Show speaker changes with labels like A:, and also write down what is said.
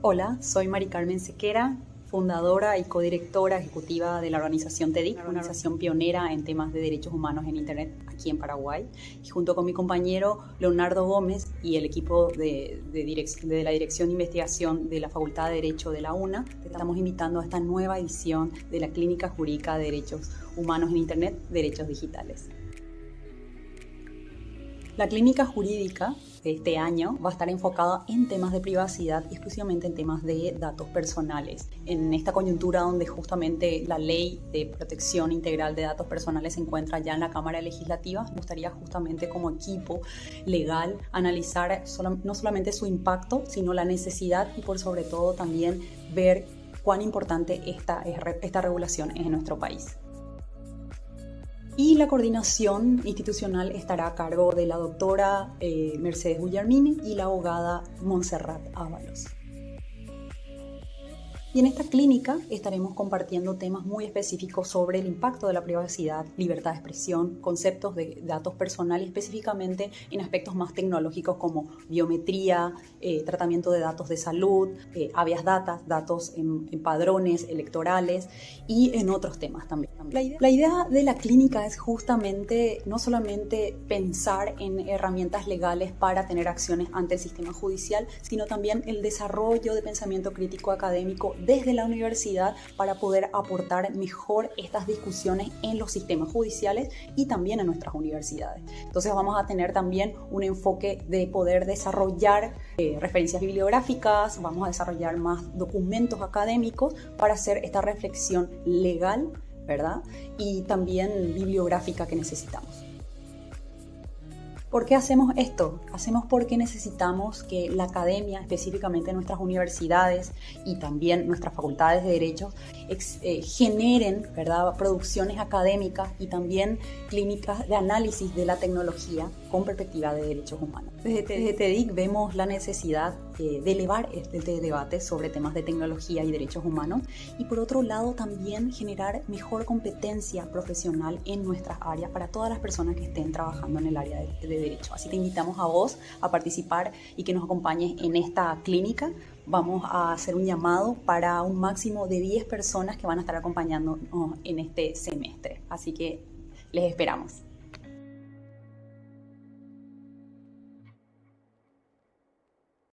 A: Hola, soy Mari Carmen Sequera, fundadora y codirectora ejecutiva de la organización TEDIC, una organización pionera en temas de derechos humanos en Internet aquí en Paraguay. Y junto con mi compañero Leonardo Gómez y el equipo de, de, la Dirección de Investigación de la Facultad de Derecho de la UNA, te estamos invitando a esta nueva edición de la Clínica Jurídica de Derechos Humanos en Internet, Derechos Digitales. La clínica jurídica este año va a estar enfocada en temas de privacidad y exclusivamente en temas de datos personales. En esta coyuntura donde justamente la ley de protección integral de datos personales se encuentra ya en la Cámara Legislativa, me gustaría justamente como equipo legal analizar no solamente su impacto, sino la necesidad y por sobre todo también ver cuán importante esta, esta regulación es en nuestro país y la coordinación institucional estará a cargo de la doctora eh, Mercedes Guillermini y la abogada Montserrat Ábalos. Y en esta clínica estaremos compartiendo temas muy específicos sobre el impacto de la privacidad, libertad de expresión, conceptos de datos personales, específicamente en aspectos más tecnológicos como biometría, eh, tratamiento de datos de salud, eh, habeas datos en, padrones electorales y en otros temas también. La idea, la idea de la clínica es justamente no solamente pensar en herramientas legales para tener acciones ante el sistema judicial, sino también el desarrollo de pensamiento crítico académico desde la universidad para poder aportar mejor estas discusiones en los sistemas judiciales y también en nuestras universidades. Entonces vamos a tener también un enfoque de poder desarrollar eh, referencias bibliográficas, vamos a desarrollar más documentos académicos para hacer esta reflexión legal, ¿verdad? Y también bibliográfica que necesitamos. ¿Por qué hacemos esto? Hacemos porque necesitamos que la academia, específicamente nuestras universidades y también nuestras facultades de derecho, eh, generen ¿verdad? producciones académicas y también clínicas de análisis de la tecnología con perspectiva de derechos humanos. Desde, TEDIC vemos la necesidad eh, de elevar este debate sobre temas de tecnología y derechos humanos y por otro lado también generar mejor competencia profesional en nuestras áreas para todas las personas que estén trabajando en el área de, de derecho. Así te invitamos a vos a participar y que nos acompañes en esta clínica. Vamos a hacer un llamado para un máximo de 10 personas que van a estar acompañándonos en este semestre. Así que les esperamos.